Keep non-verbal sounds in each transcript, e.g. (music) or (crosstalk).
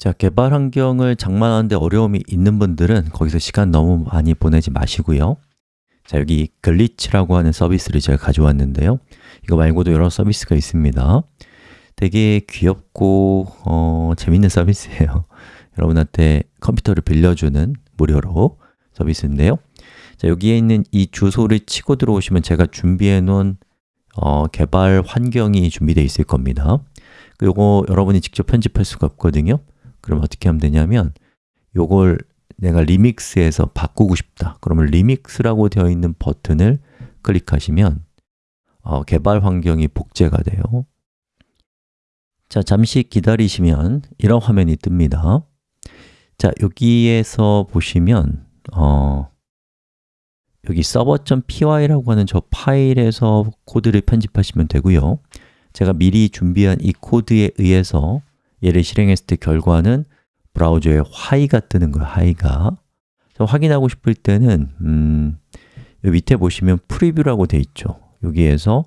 자, 개발 환경을 장만하는데 어려움이 있는 분들은 거기서 시간 너무 많이 보내지 마시고요. 자, 여기 글리치라고 하는 서비스를 제가 가져왔는데요. 이거 말고도 여러 서비스가 있습니다. 되게 귀엽고 어, 재밌는 서비스예요. (laughs) 여러분한테 컴퓨터를 빌려주는 무료로 서비스인데요. 자, 여기에 있는 이 주소를 치고 들어오시면 제가 준비해 놓은 어, 개발 환경이 준비되어 있을 겁니다. 요거 여러분이 직접 편집할 수가 없거든요 그럼 어떻게 하면 되냐면 요걸 내가 리믹스해서 바꾸고 싶다. 그러면 리믹스라고 되어 있는 버튼을 클릭하시면 어, 개발 환경이 복제가 돼요. 자, 잠시 기다리시면 이런 화면이 뜹니다. 자, 여기에서 보시면 어, 여기 server.py라고 하는 저 파일에서 코드를 편집하시면 되고요. 제가 미리 준비한 이 코드에 의해서 얘를 실행했을 때 결과는 브라우저에 hi가 뜨는 거예요, hi가. 확인하고 싶을 때는 음, 밑에 보시면 preview라고 돼 있죠. 여기에서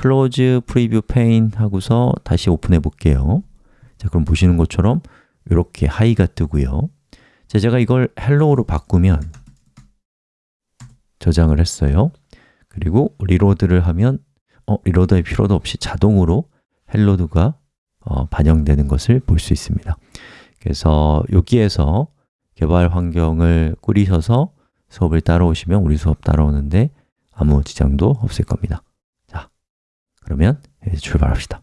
close preview pane 하고서 다시 오픈해 볼게요. 자, 그럼 보시는 것처럼 이렇게 hi가 뜨고요. 자, 제가 이걸 hello로 바꾸면 저장을 했어요. 그리고 reload를 하면 어, reload할 필요도 없이 자동으로 hello가 어, 반영되는 것을 볼 수 있습니다. 그래서 여기에서 개발 환경을 꾸리셔서 수업을 따라오시면 우리 수업 따라오는데 아무 지장도 없을 겁니다. 자, 그러면 이제 출발합시다